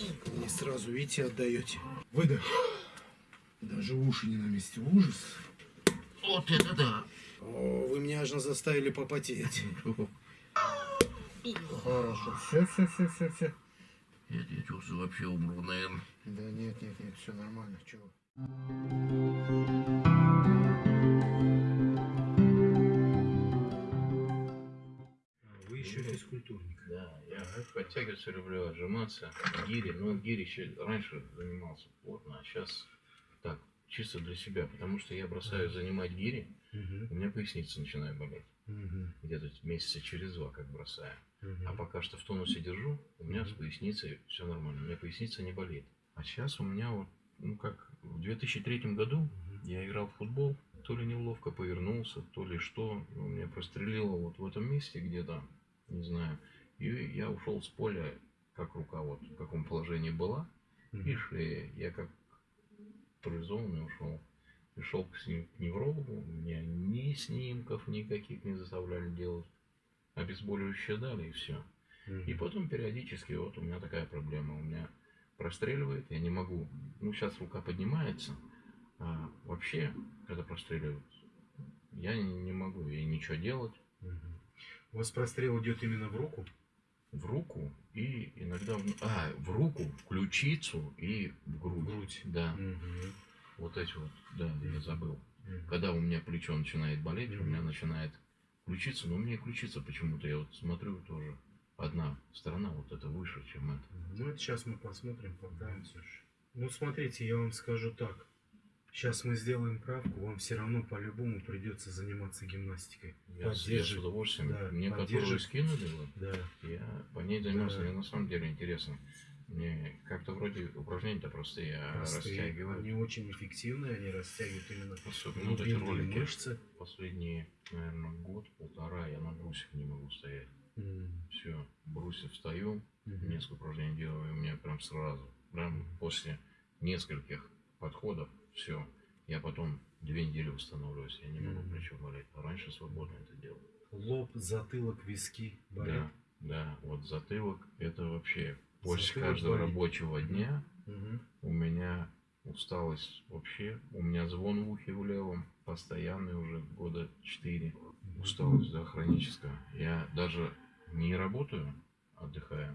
Не сразу, видите, отдаете. Выдох. Даже уши не на месте. Ужас. Вот это да. О, вы меня аж заставили попотеть. Хорошо. Все, все, все, все, все. Я чувствую, вообще умру, наверное. Да нет, нет, нет, все нормально. Чего? Еще физкультурник. Да, я подтягиваться люблю, отжиматься. Гири, ну гири еще раньше занимался плотно, а сейчас так, чисто для себя, потому что я бросаю занимать гири, у меня поясница начинает болеть. Где-то месяца через два, как бросаю. А пока что в тонусе держу, у меня с поясницей все нормально, у меня поясница не болит. А сейчас у меня вот, ну как, в 2003 году я играл в футбол, то ли неловко повернулся, то ли что, ну, меня прострелило вот в этом месте где-то, не знаю. И я ушел с поля, как рука вот в каком положении была, и шея. Я как парализованный ушел. Пришел к, сни- к неврологу, меня ни снимков никаких не заставляли делать. Обезболивающее дали и все. И потом периодически вот у меня такая проблема. У меня простреливает, я не могу. Ну, сейчас рука поднимается, а вообще, когда простреливают, я не, не могу ей ничего делать У вас прострел идет именно в руку? в руку и иногда в, а, в руку, в ключицу и в грудь. грудь. Да, Мгм. вот эти вот, да, я забыл. Мгм. Когда у меня плечо начинает болеть, у Мгм. меня начинает ключица, но у меня ключица почему-то, я вот смотрю тоже, одна сторона вот это выше, чем это. Ну, это сейчас мы посмотрим, покаемся. Ну, смотрите, я вам скажу так. Сейчас мы сделаем правку, вам все равно по-любому придется заниматься гимнастикой. Я, я с удовольствием, Да, мне поддерживать. скинули, Да. я по ней занимался, Да. мне на самом деле интересно. Мне как-то вроде упражнения-то простые, а Простые. растягивают. Они очень эффективные, они растягивают именно Особенно вот эти ролики. мышцы. Последние, наверное, год-полтора я на брусьях не могу стоять. М. Все, брусья встаю, Мгм. несколько упражнений делаю, и у меня прям сразу, прям после нескольких подходов, все, я потом две недели восстанавливаюсь, я не могу Мгм. плечо болеть. А раньше свободно это делал. Лоб, затылок, виски болят. Да, да, вот затылок, это вообще после Затылок каждого болит. рабочего дня Мгм. у меня усталость вообще, у меня звон в ухе в левом, постоянный уже года четыре. Усталость, да, хроническая. Я даже не работаю, отдыхаю.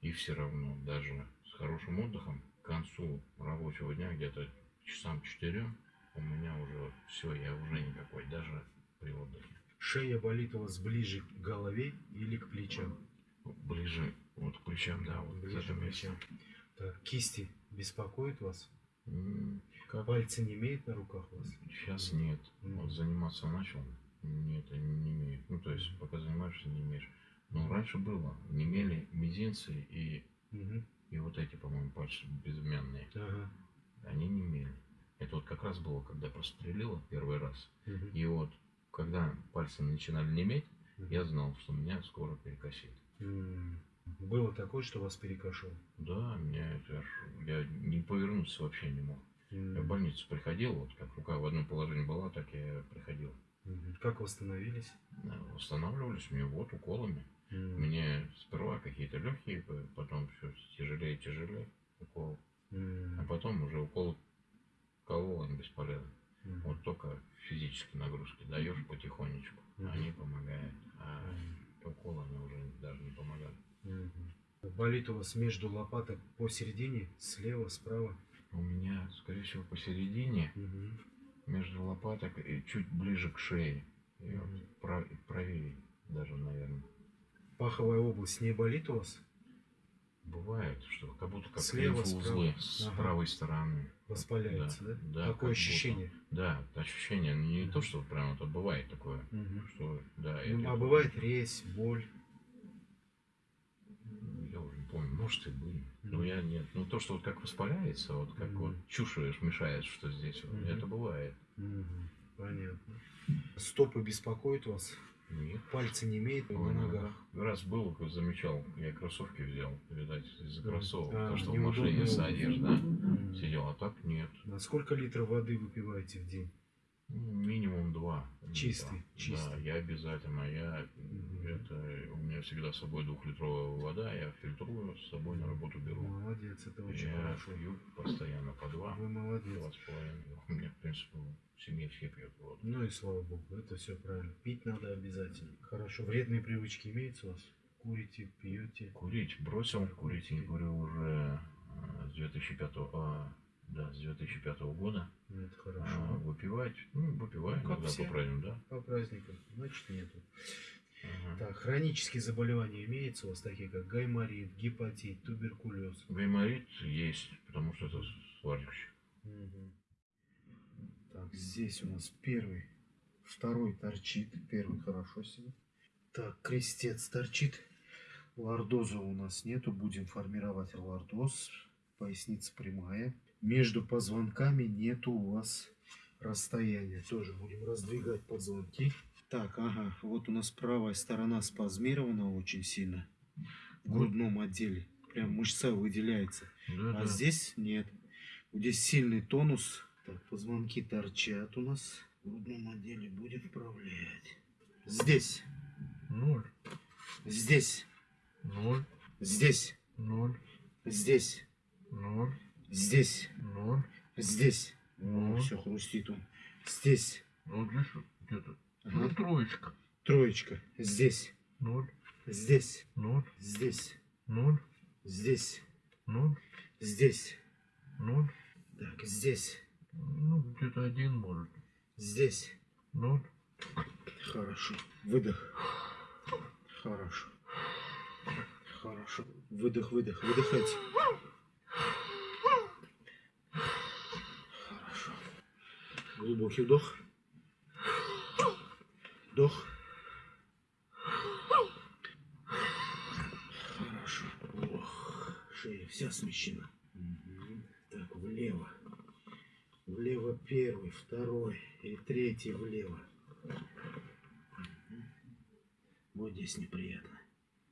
И все равно, даже с хорошим отдыхом, к концу рабочего дня, где-то часам четырем, у меня уже все, я уже никакой, даже при отдыхе. Шея болит у вас ближе к голове или к плечам? Ближе вот к плечам, да, вот Ближе к плечам. Так, кисти беспокоят вас? Как? Пальцы не имеют на руках у вас? Сейчас нет. Мгм. Вот заниматься начал, нет, они не имеют. Ну, то есть, пока занимаешься, не имеешь. Но раньше было. Не имели мизинцы и, Мгм. и вот эти, по-моему, пальцы безымянные. Ага. Они не имели. Это вот как раз было, когда прострелило первый раз. Мгм. И вот, когда пальцы начинали неметь, Мгм. я знал, что меня скоро перекосит. М. Было такое, что вас перекошило? Да, меня это я не повернуться вообще не мог. М. Я в больницу приходил, вот как рука в одном положении была, так я приходил. Мгм. Как восстановились? Да, Восстанавливались мне вот уколами. М. Мне сперва какие-то легкие, потом все тяжелее и тяжелее укол. А потом уже укол колол, они бесполезны. Мгм. Вот только физические нагрузки даешь потихонечку, Мгм. они помогают. А М. уколы они уже даже не помогают. Мгм. Болит у вас между лопаток посередине, слева, справа? У меня, скорее всего, посередине, Мгм. между лопаток и чуть ближе к шее. И вот Мгм. прав- правее даже, наверное. Паховая область не болит у вас? Бывает, что как будто как Слева, лимфоузлы справа. с Ага. правой стороны. Воспаляется, да? Да, как Такое будто. ощущение. Да, ощущение, ну, не Мгм. то, что прям это бывает такое, Мгм. что да. Ну, это- а бывает резь, боль. Я уже не помню, может и были. Но Мгм. я нет. Ну то, что вот как воспаляется, вот как Мгм. вот чушаешь, мешаешь, что здесь, Мгм. это бывает. Мгм. Понятно. Стопы беспокоят вас? Нет. Пальцы не имеют на Ой, ногах? Раз был, замечал, я кроссовки взял, видать, из-за кроссовок, А, то, что в машине садишь, да, М. сидел, а так нет. На сколько литров воды выпиваете в день? Ну, минимум два. Чистый, литра. чистый. Да, я обязательно. Я, Мгм. это, у меня всегда с собой двухлитровая вода, я фильтрую, с собой на работу беру. Молодец, это очень Хорошо. пью постоянно по два. Вы молодец. Два с половиной. У меня, в принципе, в семье все пьют воду. Ну и слава богу, это все правильно. Пить надо обязательно. Хорошо. Вредные привычки имеются у вас? Курите, пьете? Курить бросил, курить не курю уже э, с 2005 а, да, с 2005 года. Ну, это А, хорошо. выпивать, ну, выпиваю Ну, как иногда все. по праздникам, да. По праздникам. Значит, нету. Так, хронические заболевания имеются у вас, такие как гайморит, гепатит, туберкулез? Гайморит есть, потому что это сварщик. Мгм. Так, здесь у нас первый, второй торчит. Первый хорошо себе. Так, крестец торчит. Лордоза у нас нету. Будем формировать лордоз. Поясница прямая. Между позвонками нету у вас расстояния. Тоже будем раздвигать позвонки. Так, ага, вот у нас правая сторона спазмирована очень сильно. В грудном отделе. Прям мышца выделяется. Да, А да. здесь нет. Вот Здесь сильный тонус. Так, позвонки торчат у нас. В грудном отделе будем вправлять. Здесь, Ноль, здесь, ноль, здесь, ноль, здесь, ноль, здесь, ноль. здесь. Ну. все хрустит он. Здесь. Ну, здесь где-то. Ну, троечка. Троечка. Здесь. Ноль, Здесь. ноль, Здесь. ноль, Здесь. ноль, Здесь. ноль. Так, здесь. Ну, где-то один может. Здесь. Ноль. Хорошо. Выдох. Хорошо. Хорошо. Выдох, выдох, выдыхайте. Хорошо. Глубокий вдох. Вдох. Хорошо. Ох, шея вся смещена. Мгм. Так, влево. Влево первый, второй и третий влево. Мгм. Вот здесь неприятно.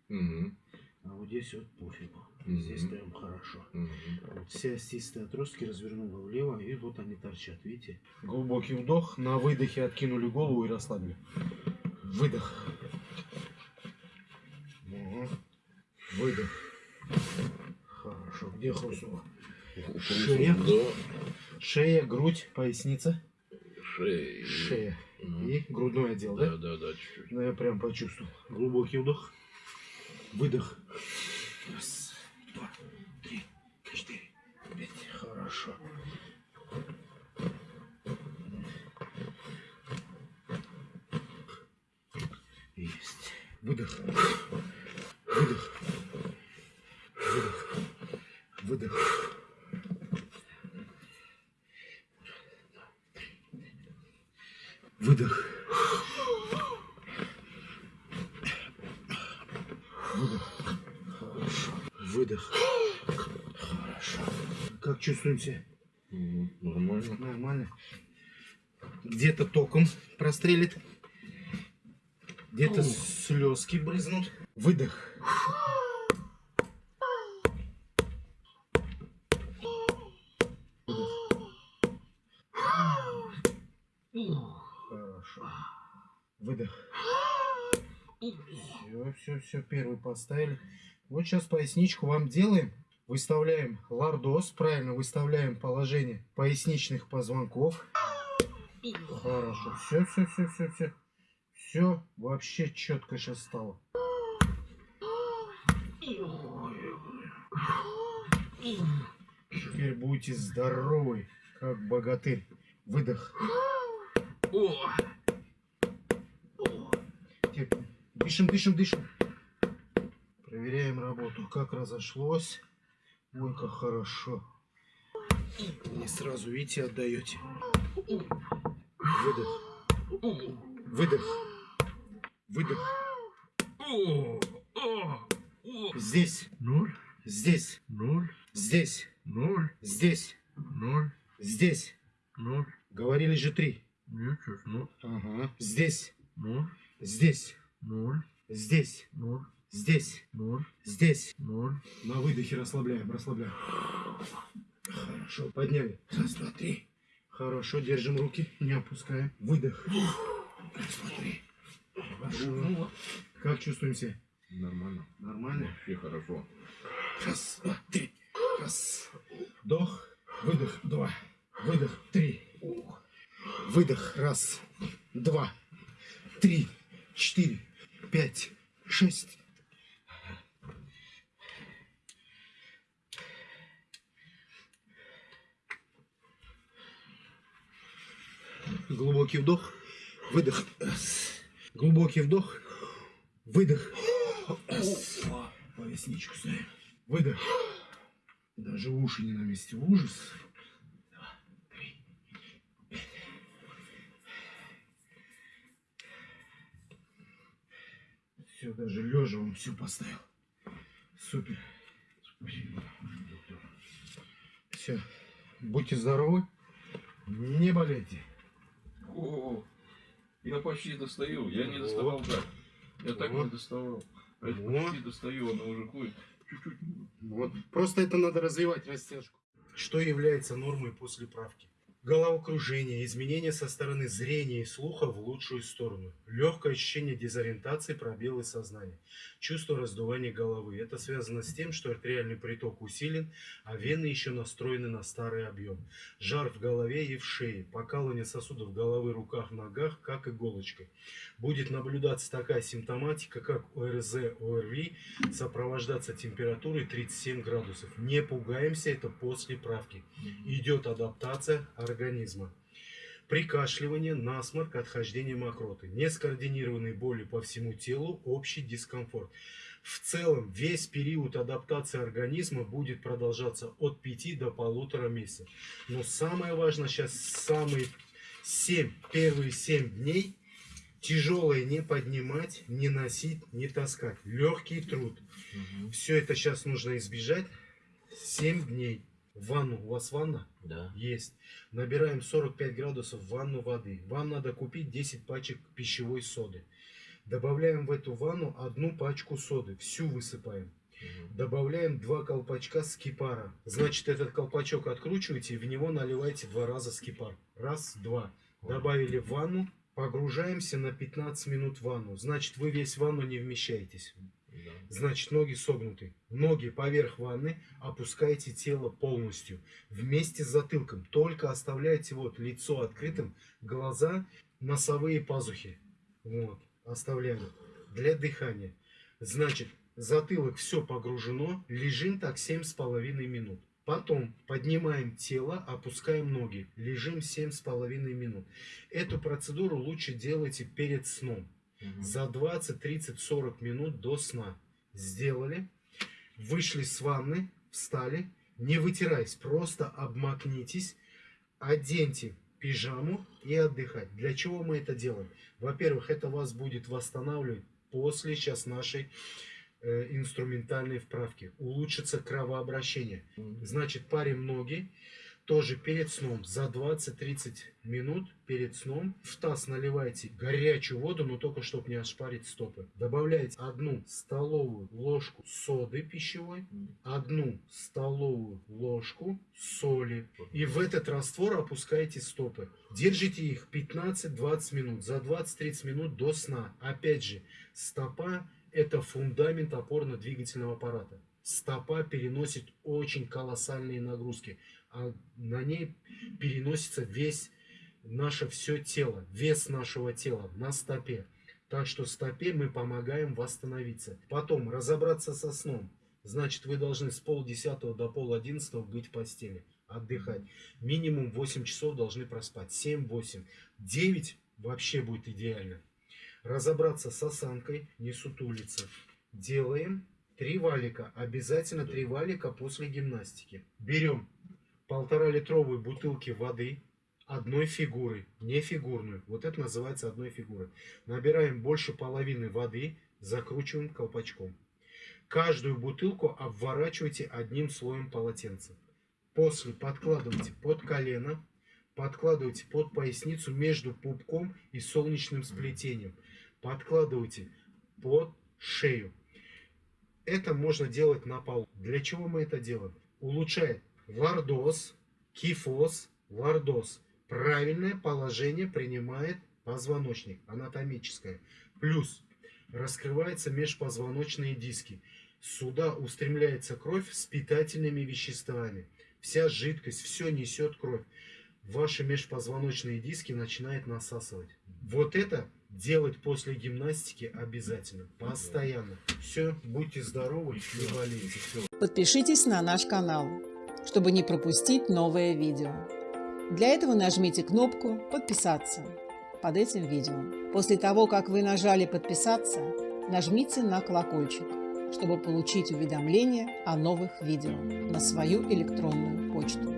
Мгм. А вот здесь вот пофигу. Мгм. Здесь прям хорошо. Вот все остистые отростки развернула влево, и вот они торчат, видите? Глубокий вдох, на выдохе откинули голову и расслабили. Выдох. Ага. Выдох. Хорошо. Где хрустнуло? Шея. Да. Шея, грудь, поясница, Шея. шея Ну, и грудной отдел, да? Да, да, да, чуть-чуть. Ну, я прям почувствовал. Глубокий вдох. Выдох. Раз, два, три, четыре, пять. Хорошо. Есть. Выдох. Выдох. Выдох. Выдох. Выдох. Выдох. Хорошо. Выдох. Хорошо. Как чувствуете? Нормально. Нормально. Где-то током прострелит. Где-то слезки брызнут. Выдох. Хорошо. Выдох. Все, все, все, первый поставили. Вот сейчас поясничку вам делаем. Выставляем лордоз, правильно выставляем положение поясничных позвонков. Хорошо. Все, все, все, все, все. Все вообще четко сейчас стало. Теперь будете здоровы, как богатырь. Выдох. О! Дышим, дышим, дышим. Проверяем работу. Как разошлось. Ой, как хорошо. Не сразу, видите, отдаете. Выдох. Выдох. Выдох. Здесь, Ноль, здесь, ноль, здесь, ноль, здесь, ноль, здесь. ноль. Говорили же три. Ничего, ну, Ага. Здесь, ноль, здесь, 0. Здесь. 0. Здесь. 0. Здесь. 0. На выдохе расслабляем, расслабляем. Хорошо, подняли. Раз, два, три. Хорошо, держим руки, не опускаем. Выдох. Раз, два, три. Хорошо. Ну, вот. Как чувствуем себя? Нормально. Нормально? Вообще хорошо. Раз, два, три. Раз. Вдох, выдох, два. Выдох, три. Выдох, раз, два, три, четыре пять, шесть. Глубокий вдох, выдох. Глубокий вдох, выдох. Поясничку ставим. Выдох. Даже уши не на месте. Ужас. Все, даже лежа он все поставил. Супер. Спасибо, доктор. Все. Будьте здоровы. Не болейте. О, я почти достаю. Я не доставал так. Я так Вот. не доставал. А я Вот. почти достаю, она уже ходит. Чуть-чуть. Вот. Просто это надо развивать растяжку. Что является нормой после правки? Головокружение, изменения со стороны зрения и слуха в лучшую сторону, легкое ощущение дезориентации, пробелы сознания, чувство раздувания головы. Это связано с тем, что артериальный приток усилен, а вены еще настроены на старый объем. Жар в голове и в шее, покалывание сосудов головы, руках, ногах, как иголочкой. Будет наблюдаться такая симптоматика, как ОРЗ, ОРВИ, сопровождаться температурой 37 градусов. Не пугаемся, это после правки. Идет адаптация организма. Прикашливание, насморк, отхождение мокроты. Нескоординированные боли по всему телу, общий дискомфорт. В целом, весь период адаптации организма будет продолжаться от 5 до полутора месяцев. Но самое важное сейчас, самые 7, первые 7 дней тяжелое не поднимать, не носить, не таскать. Легкий труд. Мгм. Все это сейчас нужно избежать. 7 дней. Ванну. У вас ванна? Да. Есть. Набираем 45 градусов в ванну воды. Вам надо купить 10 пачек пищевой соды. Добавляем в эту ванну одну пачку соды. Всю высыпаем. Мгм. Добавляем два колпачка скипара. Значит, этот колпачок откручиваете и в него наливаете два раза скипар. Раз, два. Добавили в ванну. Погружаемся на 15 минут в ванну. Значит, вы весь ванну не вмещаетесь. Значит, ноги согнуты. Ноги поверх ванны, опускаете тело полностью. Вместе с затылком. Только оставляете вот лицо открытым, глаза, носовые пазухи. Вот, оставляем. Для дыхания. Значит, затылок все погружено, лежим так 7,5 минут. Потом поднимаем тело, опускаем ноги, лежим 7,5 минут. Эту процедуру лучше делайте перед сном За 20, 30, 40 минут до сна. Сделали, вышли с ванны, встали, не вытираясь, просто обмакнитесь, оденьте пижаму и отдыхать. Для чего мы это делаем? Во-первых, это вас будет восстанавливать после сейчас нашей э, инструментальной вправки. Улучшится кровообращение. Значит, парим ноги тоже перед сном, за 20-30 минут перед сном в таз наливайте горячую воду, но только чтобы не ошпарить стопы. Добавляете одну столовую ложку соды пищевой, одну столовую ложку соли. И в этот раствор опускаете стопы. Держите их 15-20 минут, за 20-30 минут до сна. Опять же, стопа это фундамент опорно-двигательного аппарата. Стопа переносит очень колоссальные нагрузки, а на ней переносится весь наше все тело, вес нашего тела на стопе. Так что стопе мы помогаем восстановиться. Потом разобраться со сном. Значит, вы должны с полдесятого до пол одиннадцатого быть в постели, отдыхать. Минимум 8 часов должны проспать. 7-8. 9 вообще будет идеально. Разобраться с осанкой, не сутулиться. Делаем три валика. Обязательно три валика после гимнастики. Берем полтора литровые бутылки воды одной фигуры, не фигурную. Вот это называется одной фигурой. Набираем больше половины воды, закручиваем колпачком. Каждую бутылку обворачивайте одним слоем полотенца. После подкладывайте под колено, подкладывайте под поясницу между пупком и солнечным сплетением. Подкладывайте под шею. Это можно делать на полу. Для чего мы это делаем? Улучшает лордоз, кифоз, лордоз. Правильное положение принимает позвоночник, анатомическое. Плюс раскрываются межпозвоночные диски. Сюда устремляется кровь с питательными веществами. Вся жидкость, все несет кровь. ваши межпозвоночные диски начинает насасывать. Вот это делать после гимнастики обязательно, постоянно. Все, будьте здоровы, не болейте. Все. Подпишитесь на наш канал, чтобы не пропустить новое видео. Для этого нажмите кнопку «Подписаться» под этим видео. После того, как вы нажали «Подписаться», нажмите на колокольчик, чтобы получить уведомления о новых видео на свою электронную почту.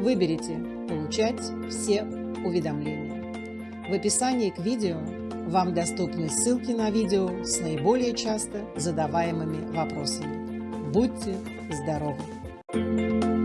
Выберите «Получать все уведомления». В описании к видео вам доступны ссылки на видео с наиболее часто задаваемыми вопросами. Будьте здоровы! Música